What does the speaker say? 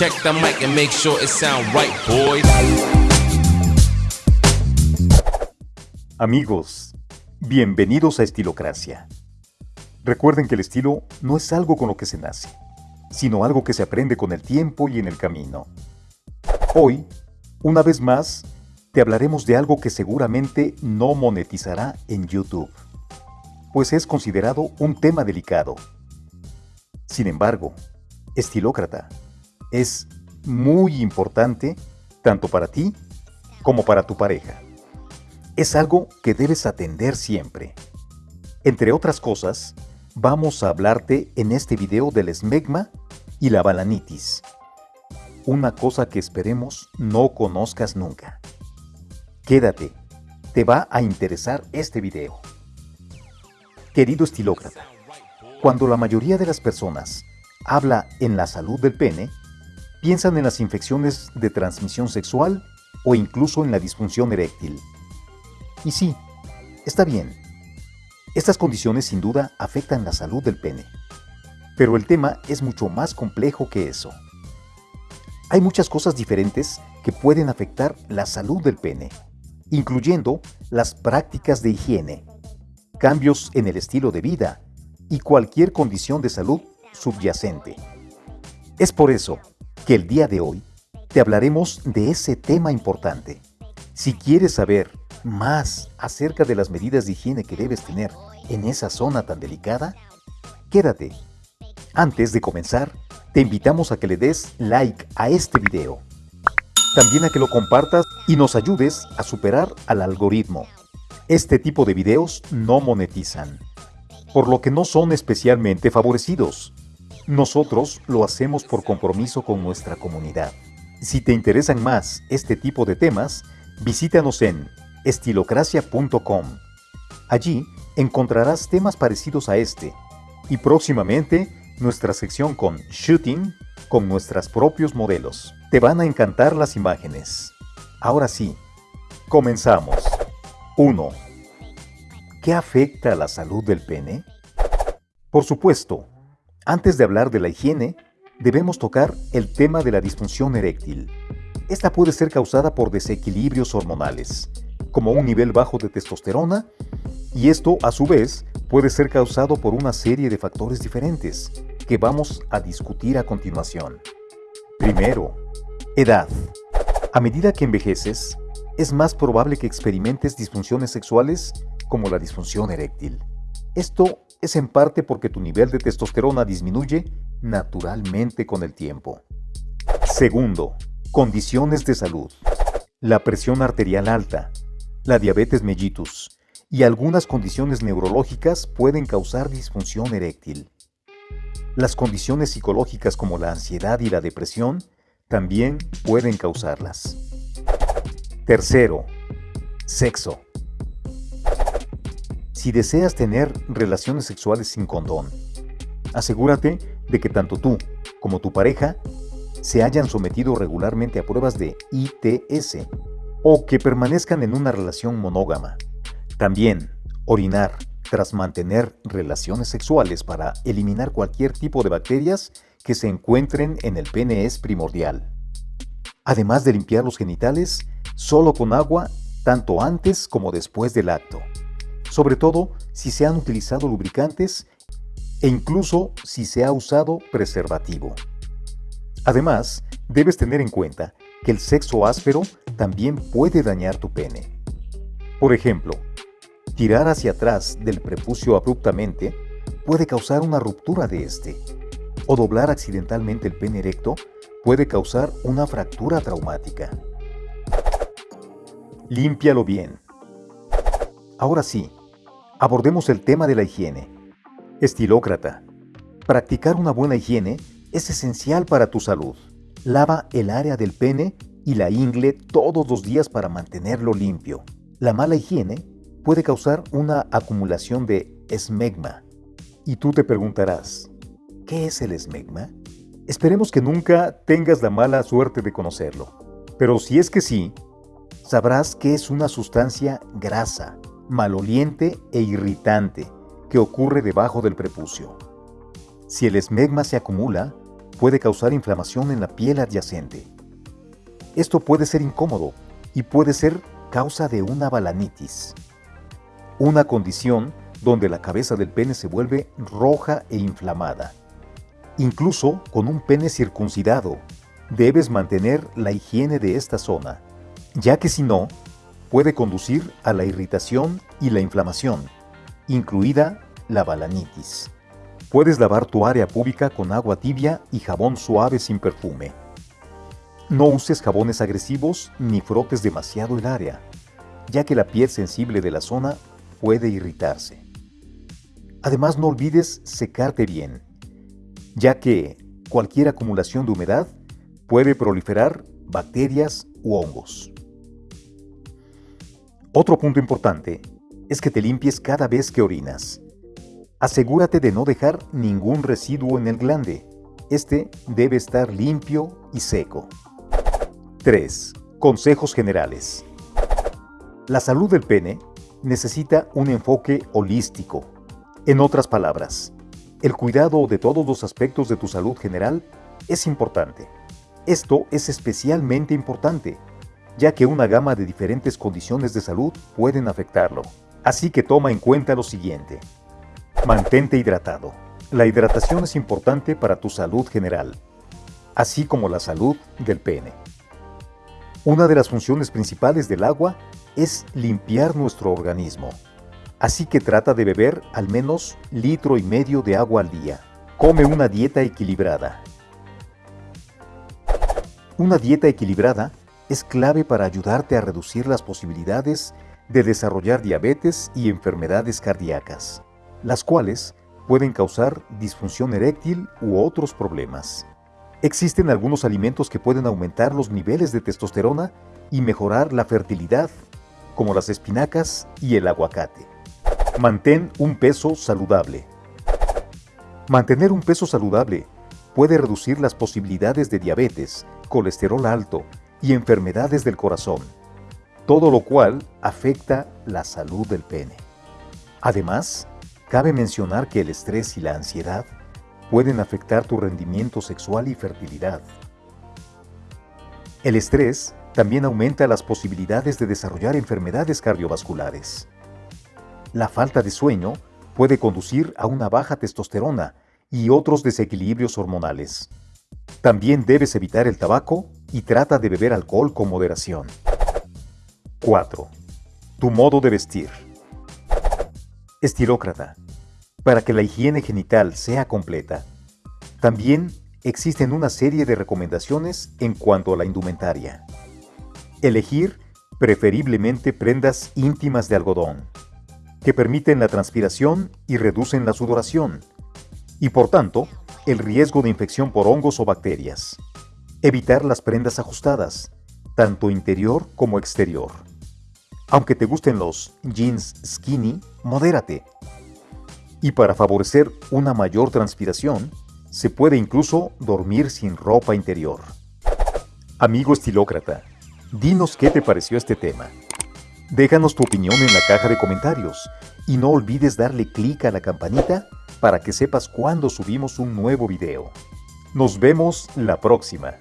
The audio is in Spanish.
Check the mic and make sure it sound right, boys. Amigos, bienvenidos a Estilocracia. Recuerden que el estilo no es algo con lo que se nace, sino algo que se aprende con el tiempo y en el camino. Hoy, una vez más, te hablaremos de algo que seguramente no monetizará en YouTube, pues es considerado un tema delicado. Sin embargo, Estilócrata es muy importante tanto para ti como para tu pareja. Es algo que debes atender siempre. Entre otras cosas, vamos a hablarte en este video del esmegma y la balanitis. Una cosa que esperemos no conozcas nunca. Quédate, te va a interesar este video. Querido estilócrata, cuando la mayoría de las personas habla en la salud del pene, piensan en las infecciones de transmisión sexual o incluso en la disfunción eréctil. Y sí, está bien. Estas condiciones sin duda afectan la salud del pene. Pero el tema es mucho más complejo que eso. Hay muchas cosas diferentes que pueden afectar la salud del pene, incluyendo las prácticas de higiene, cambios en el estilo de vida y cualquier condición de salud subyacente. Es por eso que el día de hoy te hablaremos de ese tema importante. Si quieres saber más acerca de las medidas de higiene que debes tener en esa zona tan delicada, quédate. Antes de comenzar, te invitamos a que le des like a este video. También a que lo compartas y nos ayudes a superar al algoritmo. Este tipo de videos no monetizan, por lo que no son especialmente favorecidos. Nosotros lo hacemos por compromiso con nuestra comunidad. Si te interesan más este tipo de temas, visítanos en estilocracia.com. Allí encontrarás temas parecidos a este y próximamente nuestra sección con shooting con nuestros propios modelos. Te van a encantar las imágenes. Ahora sí, comenzamos. 1. ¿Qué afecta a la salud del pene? Por supuesto, antes de hablar de la higiene, debemos tocar el tema de la disfunción eréctil. Esta puede ser causada por desequilibrios hormonales, como un nivel bajo de testosterona, y esto a su vez puede ser causado por una serie de factores diferentes que vamos a discutir a continuación. Primero, edad. A medida que envejeces, es más probable que experimentes disfunciones sexuales como la disfunción eréctil. Esto es en parte porque tu nivel de testosterona disminuye naturalmente con el tiempo. Segundo, condiciones de salud. La presión arterial alta, la diabetes mellitus y algunas condiciones neurológicas pueden causar disfunción eréctil. Las condiciones psicológicas como la ansiedad y la depresión también pueden causarlas. Tercero, sexo. Si deseas tener relaciones sexuales sin condón, asegúrate de que tanto tú como tu pareja se hayan sometido regularmente a pruebas de ITS o que permanezcan en una relación monógama. También, orinar tras mantener relaciones sexuales para eliminar cualquier tipo de bacterias que se encuentren en el pene es primordial. Además de limpiar los genitales solo con agua tanto antes como después del acto sobre todo si se han utilizado lubricantes e incluso si se ha usado preservativo. Además, debes tener en cuenta que el sexo áspero también puede dañar tu pene. Por ejemplo, tirar hacia atrás del prepucio abruptamente puede causar una ruptura de este, o doblar accidentalmente el pene erecto puede causar una fractura traumática. Límpialo bien. Ahora sí, abordemos el tema de la higiene. Estilócrata. Practicar una buena higiene es esencial para tu salud. Lava el área del pene y la ingle todos los días para mantenerlo limpio. La mala higiene puede causar una acumulación de esmegma. Y tú te preguntarás, ¿qué es el esmegma? Esperemos que nunca tengas la mala suerte de conocerlo. Pero si es que sí, sabrás que es una sustancia grasa maloliente e irritante que ocurre debajo del prepucio. Si el esmegma se acumula, puede causar inflamación en la piel adyacente. Esto puede ser incómodo y puede ser causa de una balanitis, una condición donde la cabeza del pene se vuelve roja e inflamada. Incluso con un pene circuncidado, debes mantener la higiene de esta zona, ya que si no, puede conducir a la irritación y la inflamación, incluida la balanitis. Puedes lavar tu área pública con agua tibia y jabón suave sin perfume. No uses jabones agresivos ni frotes demasiado el área, ya que la piel sensible de la zona puede irritarse. Además no olvides secarte bien, ya que cualquier acumulación de humedad puede proliferar bacterias u hongos. Otro punto importante es que te limpies cada vez que orinas. Asegúrate de no dejar ningún residuo en el glande. Este debe estar limpio y seco. 3. Consejos generales. La salud del pene necesita un enfoque holístico. En otras palabras, el cuidado de todos los aspectos de tu salud general es importante. Esto es especialmente importante ya que una gama de diferentes condiciones de salud pueden afectarlo. Así que toma en cuenta lo siguiente. Mantente hidratado. La hidratación es importante para tu salud general, así como la salud del pene. Una de las funciones principales del agua es limpiar nuestro organismo. Así que trata de beber al menos litro y medio de agua al día. Come una dieta equilibrada. Una dieta equilibrada es clave para ayudarte a reducir las posibilidades de desarrollar diabetes y enfermedades cardíacas, las cuales pueden causar disfunción eréctil u otros problemas. Existen algunos alimentos que pueden aumentar los niveles de testosterona y mejorar la fertilidad, como las espinacas y el aguacate. Mantén un peso saludable. Mantener un peso saludable puede reducir las posibilidades de diabetes, colesterol alto y enfermedades del corazón, todo lo cual afecta la salud del pene. Además, cabe mencionar que el estrés y la ansiedad pueden afectar tu rendimiento sexual y fertilidad. El estrés también aumenta las posibilidades de desarrollar enfermedades cardiovasculares. La falta de sueño puede conducir a una baja testosterona y otros desequilibrios hormonales. También debes evitar el tabaco y trata de beber alcohol con moderación. 4. Tu modo de vestir. Estilócrata. Para que la higiene genital sea completa, también existen una serie de recomendaciones en cuanto a la indumentaria. Elegir preferiblemente prendas íntimas de algodón, que permiten la transpiración y reducen la sudoración, y por tanto, el riesgo de infección por hongos o bacterias. Evitar las prendas ajustadas, tanto interior como exterior. Aunque te gusten los jeans skinny, modérate. Y para favorecer una mayor transpiración, se puede incluso dormir sin ropa interior. Amigo estilócrata, dinos qué te pareció este tema. Déjanos tu opinión en la caja de comentarios y no olvides darle clic a la campanita para que sepas cuando subimos un nuevo video. Nos vemos la próxima.